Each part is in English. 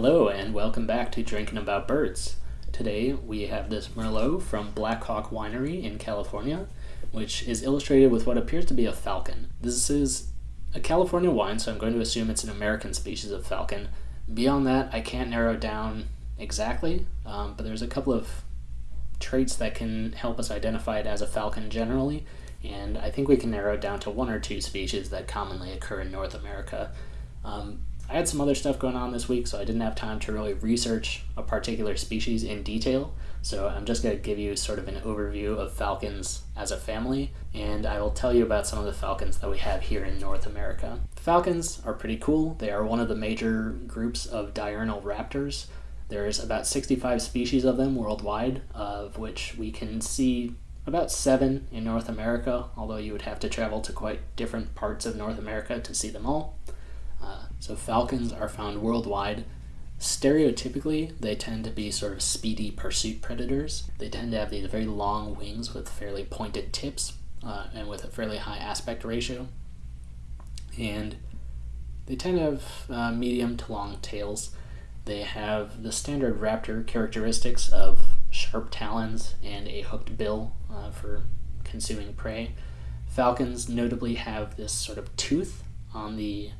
Hello and welcome back to Drinking About Birds. Today we have this Merlot from Black Hawk Winery in California, which is illustrated with what appears to be a falcon. This is a California wine, so I'm going to assume it's an American species of falcon. Beyond that, I can't narrow down exactly, um, but there's a couple of traits that can help us identify it as a falcon generally, and I think we can narrow it down to one or two species that commonly occur in North America. Um, I had some other stuff going on this week, so I didn't have time to really research a particular species in detail. So I'm just going to give you sort of an overview of falcons as a family, and I will tell you about some of the falcons that we have here in North America. Falcons are pretty cool. They are one of the major groups of diurnal raptors. There's about 65 species of them worldwide, of which we can see about seven in North America, although you would have to travel to quite different parts of North America to see them all. So falcons are found worldwide. Stereotypically, they tend to be sort of speedy pursuit predators. They tend to have these very long wings with fairly pointed tips uh, and with a fairly high aspect ratio. And they tend to have uh, medium to long tails. They have the standard raptor characteristics of sharp talons and a hooked bill uh, for consuming prey. Falcons notably have this sort of tooth on the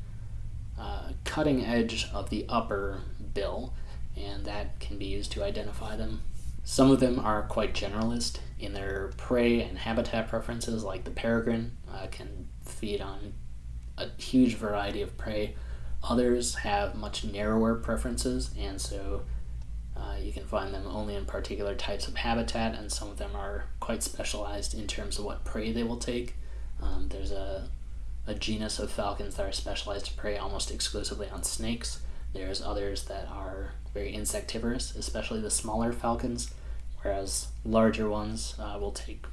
uh, cutting edge of the upper bill, and that can be used to identify them. Some of them are quite generalist in their prey and habitat preferences, like the peregrine uh, can feed on a huge variety of prey. Others have much narrower preferences, and so uh, you can find them only in particular types of habitat, and some of them are quite specialized in terms of what prey they will take. Um, there's a a genus of falcons that are specialized to prey almost exclusively on snakes. There's others that are very insectivorous, especially the smaller falcons, whereas larger ones uh, will take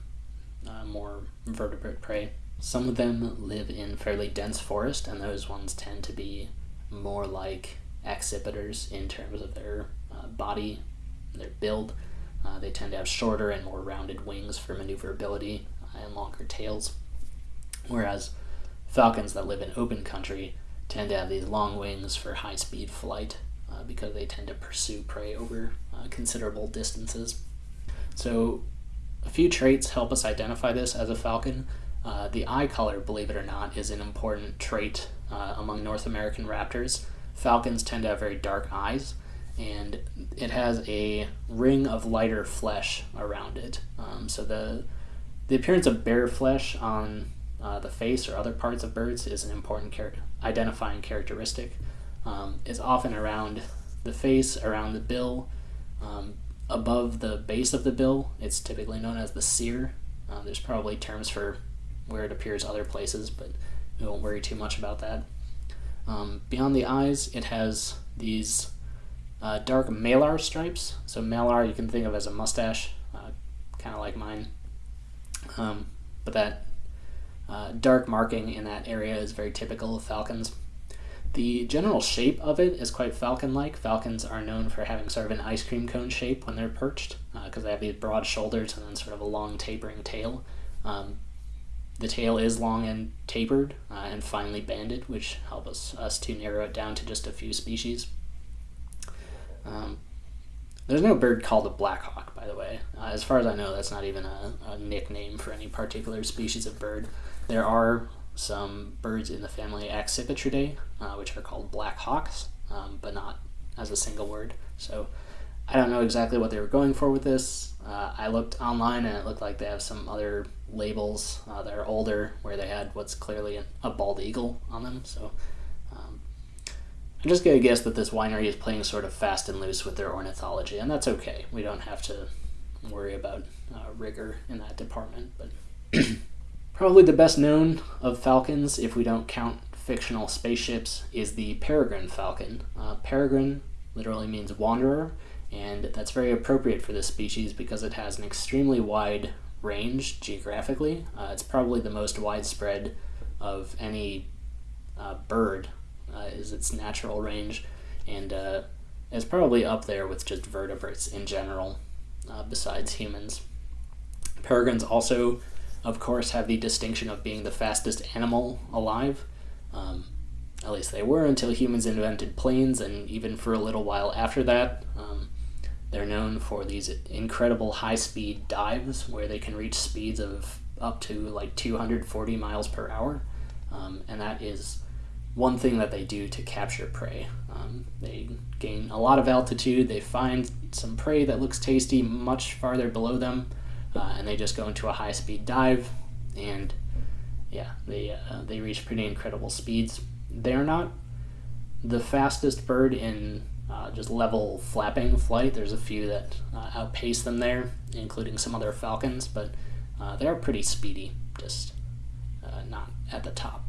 uh, more vertebrate prey. Some of them live in fairly dense forest, and those ones tend to be more like accipiters in terms of their uh, body, their build. Uh, they tend to have shorter and more rounded wings for maneuverability and longer tails. Whereas falcons that live in open country tend to have these long wings for high speed flight uh, because they tend to pursue prey over uh, considerable distances. So, a few traits help us identify this as a falcon. Uh, the eye color, believe it or not, is an important trait uh, among North American raptors. Falcons tend to have very dark eyes, and it has a ring of lighter flesh around it. Um, so the the appearance of bare flesh on uh, the face or other parts of birds is an important char- identifying characteristic. Um, it's often around the face, around the bill, um, above the base of the bill. It's typically known as the cere. Uh, there's probably terms for where it appears other places, but we won't worry too much about that. Um, beyond the eyes, it has these uh, dark malar stripes. So malar you can think of as a mustache, uh, kind of like mine. Um, but that uh, dark marking in that area is very typical of falcons. The general shape of it is quite falcon-like. Falcons are known for having sort of an ice cream cone shape when they're perched because uh, they have these broad shoulders and then sort of a long tapering tail. Um, the tail is long and tapered uh, and finely banded, which helps us, us to narrow it down to just a few species. Um, there's no bird called a blackhawk, by the way. Uh, as far as I know, that's not even a, a, nickname for any particular species of bird. There are some birds in the family Accipitridae, uh, which are called black hawks, um, but not as a single word. So I don't know exactly what they were going for with this. Uh, I looked online and it looked like they have some other labels uh, that are older where they had what's clearly a bald eagle on them. So um, I'm just going to guess that this winery is playing sort of fast and loose with their ornithology, and that's okay. We don't have to worry about uh, rigor in that department. But Probably the best known of falcons, if we don't count fictional spaceships, is the peregrine falcon. Uh, peregrine literally means wanderer, and that's very appropriate for this species because it has an extremely wide range geographically. Uh, it's probably the most widespread of any uh, bird, uh, is its natural range, and uh, is probably up there with just vertebrates in general, uh, besides humans. Peregrines also of course, have the distinction of being the fastest animal alive. Um, At least they were until humans invented planes, and even for a little while after that. Um, they're known for these incredible high speed dives where they can reach speeds of up to like 240 miles per hour. Um, and that is one thing that they do to capture prey. Um, they gain a lot of altitude, they find some prey that looks tasty much farther below them, uh, and they just go into a high speed dive, and yeah, they, uh, they reach pretty incredible speeds. They're not the fastest bird in uh, just level flapping flight. There's a few that uh, outpace them there, including some other falcons, but uh, they're pretty speedy, just uh, not at the top.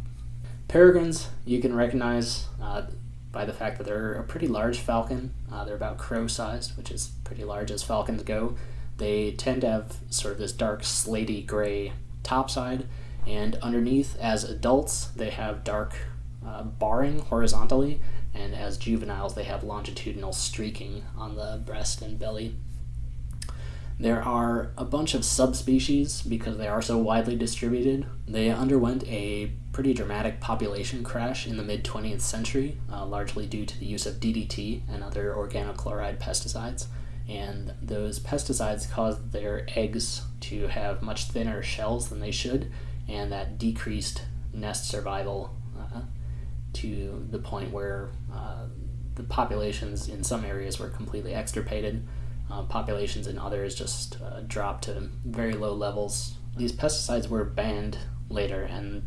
Peregrines, you can recognize by the fact that they're a pretty large falcon. They're about crow sized, which is pretty large as falcons go. They tend to have sort of this dark slaty gray topside, and underneath, as adults, they have dark uh, barring horizontally, and as juveniles, they have longitudinal streaking on the breast and belly. There are a bunch of subspecies because they are so widely distributed. They underwent a pretty dramatic population crash in the mid 20th century, uh, largely due to the use of DDT and other organochloride pesticides. And those pesticides caused their eggs to have much thinner shells than they should, and that decreased nest survival uh, to the point where uh, the populations in some areas were completely extirpated uh, populations in others just uh, dropped to very low levels. These pesticides were banned later, and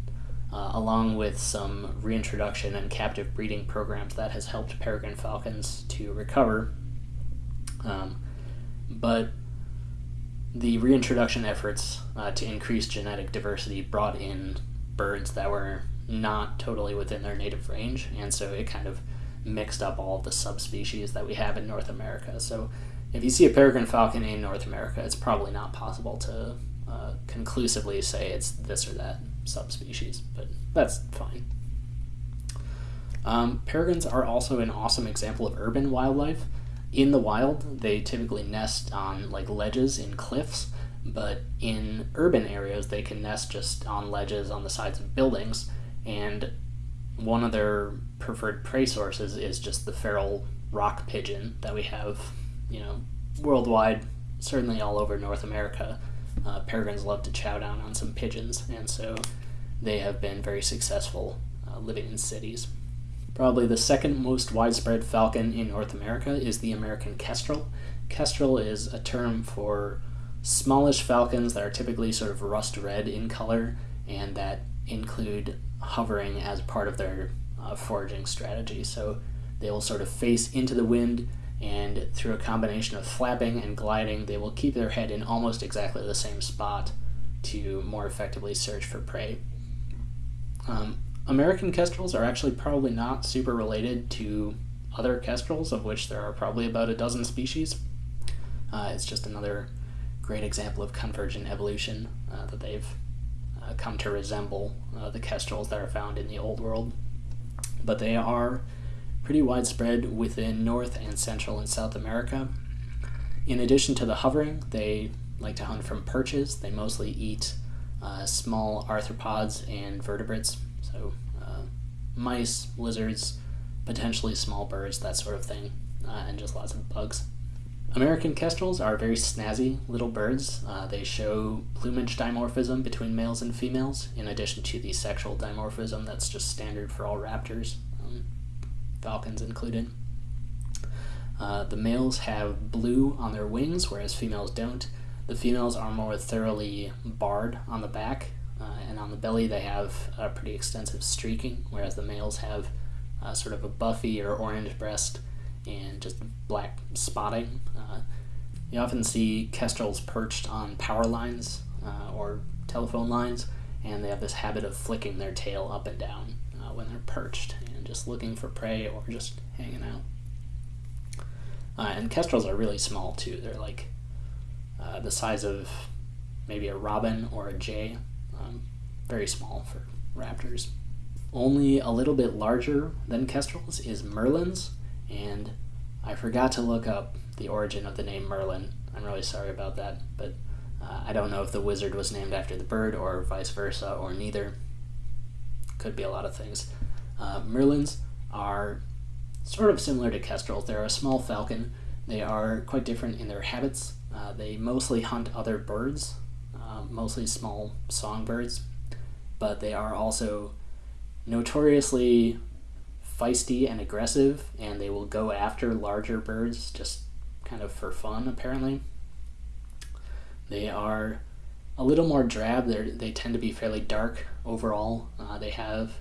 uh, along with some reintroduction and captive breeding programs, that has helped peregrine falcons to recover. Um, but the reintroduction efforts uh, to increase genetic diversity brought in birds that were not totally within their native range, and so it kind of mixed up all the subspecies that we have in North America. So if you see a peregrine falcon in North America, it's probably not possible to uh, conclusively say it's this or that subspecies, but that's fine. Um, peregrines are also an awesome example of urban wildlife. In the wild, they typically nest on like ledges in cliffs, but in urban areas, they can nest just on ledges on the sides of buildings. And one of their preferred prey sources is just the feral rock pigeon that we have you know, worldwide, certainly all over North America, uh, peregrines love to chow down on some pigeons, and so they have been very successful uh, living in cities. Probably the second most widespread falcon in North America is the American kestrel. Kestrel is a term for smallish falcons that are typically sort of rust red in color and that include hovering as part of their uh, foraging strategy. So they will sort of face into the wind and through a combination of flapping and gliding, they will keep their head in almost exactly the same spot to more effectively search for prey. Um, American kestrels are actually probably not super related to other kestrels, of which there are probably about a dozen species. Uh, it's just another great example of convergent evolution uh, that they've uh, come to resemble uh, the kestrels that are found in the Old World. But they are pretty widespread within North and Central and South America. In addition to the hovering, they like to hunt from perches. They mostly eat uh, small arthropods and vertebrates, so uh, mice, lizards, potentially small birds, that sort of thing, uh, and just lots of bugs. American kestrels are very snazzy little birds. Uh, they show plumage dimorphism between males and females, in addition to the sexual dimorphism that's just standard for all raptors falcons included. Uh, the males have blue on their wings, whereas females don't. The females are more thoroughly barred on the back, and on the belly they have a pretty extensive streaking, whereas the males have uh, sort of a buffy or orange breast and just black spotting. Uh, you often see kestrels perched on power lines uh, or telephone lines, and they have this habit of flicking their tail up and down uh, when they're perched and just looking for prey or just hanging out. Uh, and kestrels are really small too. They're like uh, the size of maybe a robin or a jay. Um, very small for raptors. Only a little bit larger than kestrels is merlins, and I forgot to look up the origin of the name Merlin. I'm really sorry about that, but uh, I don't know if the wizard was named after the bird or vice versa or neither. Could be a lot of things. Uh, merlins are sort of similar to kestrels. They're a small falcon. They are quite different in their habits. Uh, they mostly hunt other birds, uh, mostly small songbirds, but they are also notoriously feisty and aggressive, and they will go after larger birds just kind of for fun, apparently. They are a little more drab. They they tend to be fairly dark overall. Uh, they have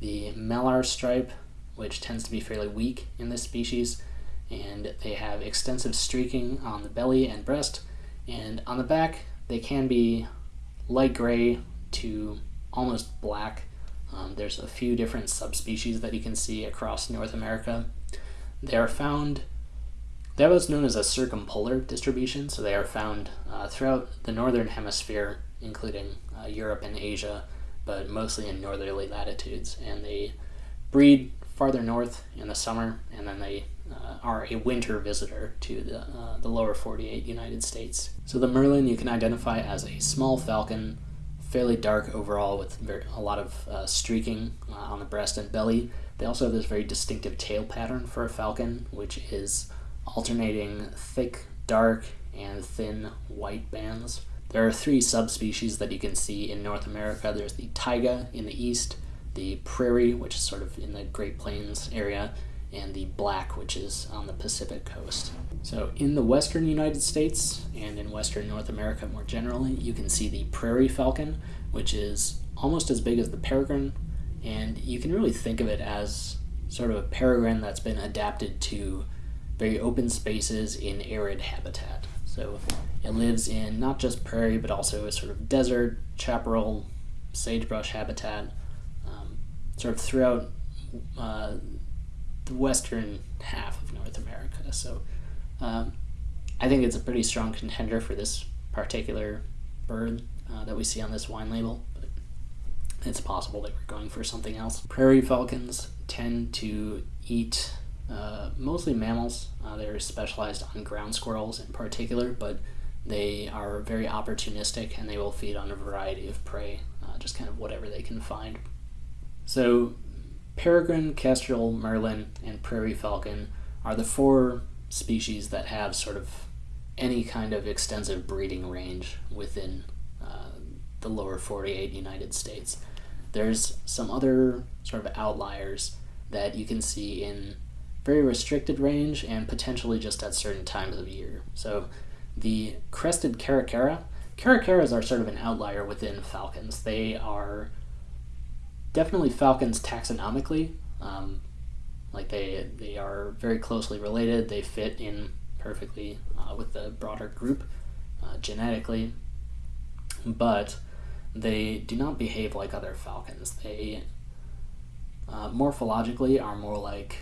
the malar stripe, which tends to be fairly weak in this species, and they have extensive streaking on the belly and breast, and on the back they can be light gray to almost black. Um, there's a few different subspecies that you can see across North America. They are found that was known as a circumpolar distribution, so they are found uh, throughout the northern hemisphere, including uh, Europe and Asia, but mostly in northerly latitudes. And they breed farther north in the summer, and then they uh, are a winter visitor to the, uh, the lower 48 United States. So the merlin you can identify as a small falcon, fairly dark overall with very, a lot of uh, streaking uh, on the breast and belly. They also have this very distinctive tail pattern for a falcon, which is alternating thick, dark, and thin white bands. There are three subspecies that you can see in North America. There's the taiga in the east, the prairie, which is sort of in the Great Plains area, and the black, which is on the Pacific coast. So, in the western United States and in western North America more generally, you can see the prairie falcon, which is almost as big as the peregrine, and you can really think of it as sort of a peregrine that's been adapted to very open spaces in arid habitat. So it lives in not just prairie, but also a sort of desert, chaparral, sagebrush habitat, um, sort of throughout uh, western half of North America. So um, I think it's a pretty strong contender for this particular bird uh, that we see on this wine label. But it's possible that we're going for something else. Prairie falcons tend to eat uh, mostly mammals. Uh, they're specialized on ground squirrels in particular, but they are very opportunistic and they will feed on a variety of prey, uh, just kind of whatever they can find. So, peregrine, kestrel, merlin, and prairie falcon are the four species that have sort of any kind of extensive breeding range within uh, the lower 48 United States. There's some other sort of outliers that you can see in very restricted range and potentially just at certain times of year. So the crested caracara, caracaras are sort of an outlier within falcons. They are definitely falcons taxonomically. Um, like they they are very closely related. They fit in perfectly uh, with the broader group uh, genetically, but they do not behave like other falcons. They uh, morphologically are more like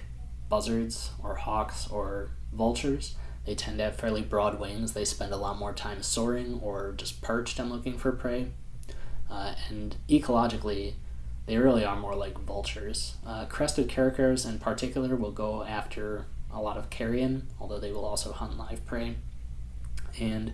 buzzards or hawks or vultures. They tend to have fairly broad wings. They spend a lot more time soaring or just perched and looking for prey. Uh, and ecologically, they really are more like vultures. Uh, crested caracaras in particular will go after a lot of carrion, although they will also hunt live prey. And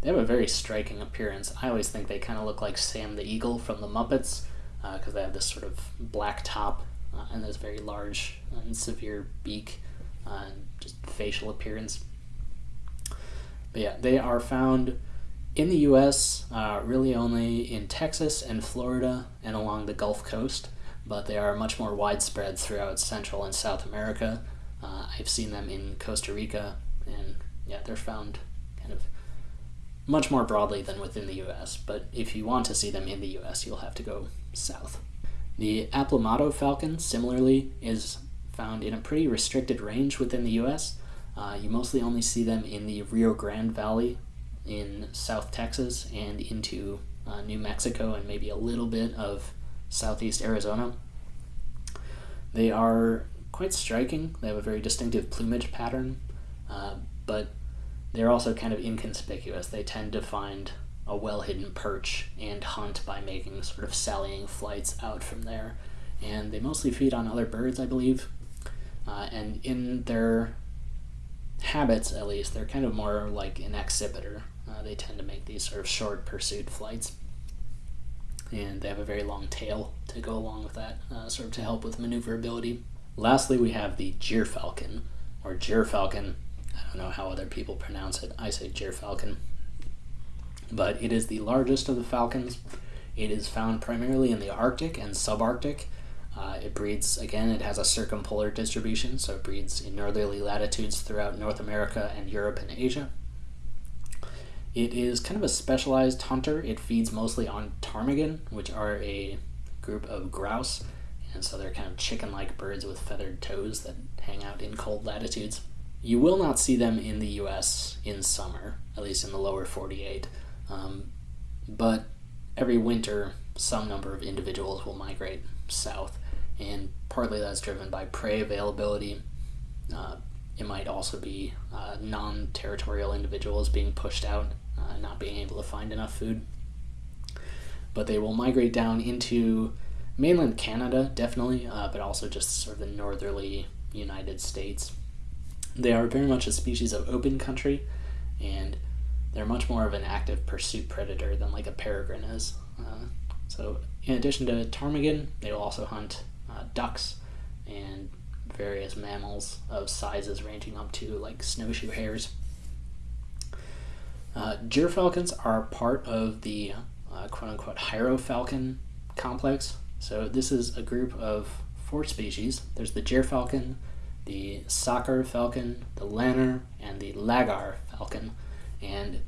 they have a very striking appearance. I always think they kind of look like Sam the Eagle from the Muppets because uh, they have this sort of black top uh, and this very large and severe beak uh, and just facial appearance. But yeah, they are found in the U.S. Uh, really only in Texas and Florida and along the Gulf Coast, but they are much more widespread throughout Central and South America. Uh, I've seen them in Costa Rica, and yeah, they're found kind of much more broadly than within the U.S. But if you want to see them in the U.S., you'll have to go south. The Aplomado falcon, similarly, is found in a pretty restricted range within the U.S. Uh, you mostly only see them in the Rio Grande Valley in South Texas and into uh, New Mexico and maybe a little bit of southeast Arizona. They are quite striking. They have a very distinctive plumage pattern, uh, but they're also kind of inconspicuous. They tend to find a well hidden perch and hunt by making sort of sallying flights out from there. And they mostly feed on other birds, I believe. Uh, and in their habits, at least, they're kind of more like an accipiter. Uh, they tend to make these sort of short pursuit flights. and they have a very long tail to go along with that, uh, sort of to help with maneuverability. Lastly, we have the gyrfalcon, or gyrfalcon. I don't know how other people pronounce it. I say gyrfalcon. But it is the largest of the falcons. It is found primarily in the Arctic and subarctic. Uh, it breeds, again, it has a circumpolar distribution, so it breeds in northerly latitudes throughout North America and Europe and Asia. It is kind of a specialized hunter. It feeds mostly on ptarmigan, which are a group of grouse, and so they're kind of chicken like birds with feathered toes that hang out in cold latitudes. You will not see them in the US in summer, at least in the lower 48. Um, but every winter, some number of individuals will migrate south, and partly that's driven by prey availability. Uh, it might also be uh, non territorial individuals being pushed out uh, not being able to find enough food. But they will migrate down into mainland Canada, definitely, uh, but also just sort of the northerly United States. They are very much a species of open country, and they're much more of an active pursuit predator than like a peregrine is. Uh, so, in addition to ptarmigan, they will also hunt uh, ducks and various mammals of sizes ranging up to like snowshoe hares. Uh, gyrfalcons are part of the uh, quote unquote hierofalcon complex. So this is a group of four species. There's the gyrfalcon, the Saker falcon, the lanner, and the laggar falcon. And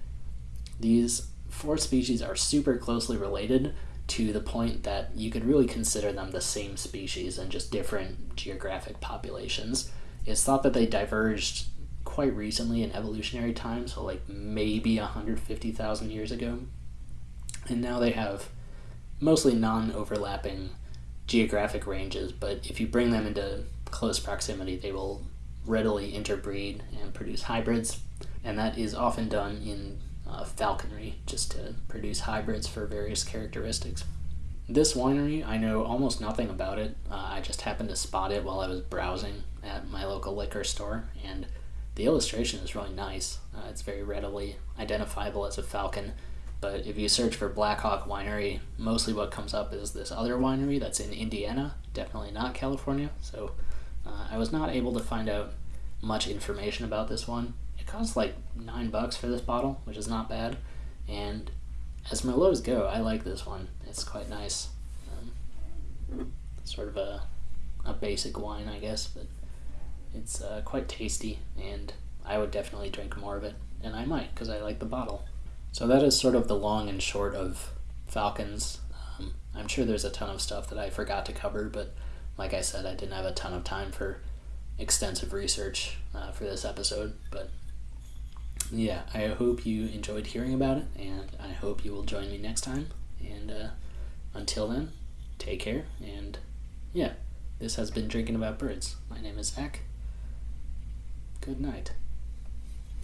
these four species are super closely related to the point that you could really consider them the same species and just different geographic populations. It's thought that they diverged quite recently in evolutionary time, so like maybe 150,000 years ago. And now they have mostly non overlapping geographic ranges, but if you bring them into close proximity, they will readily interbreed and produce hybrids, and that is often done in uh, falconry just to produce hybrids for various characteristics. This winery, I know almost nothing about it. Uh, I just happened to spot it while I was browsing at my local liquor store, and the illustration is really nice. Uh, it's very readily identifiable as a falcon. But if you search for Blackhawk Winery, mostly what comes up is this other winery that's in Indiana, definitely not California. So uh, I was not able to find out much information about this one. It costs like nine bucks for this bottle, which is not bad. And as Merlots go, I like this one. It's quite nice. Um, sort of a, a basic wine, I guess, but it's uh, quite tasty, and I would definitely drink more of it, and I might because I like the bottle. So that is sort of the long and short of Falcons. Um, I'm sure there's a ton of stuff that I forgot to cover, but like I said, I didn't have a ton of time for extensive research uh, for this episode. But yeah, I hope you enjoyed hearing about it, and I hope you will join me next time. And uh, until then, take care, and yeah, this has been Drinking About Birds. My name is Zach. Good night.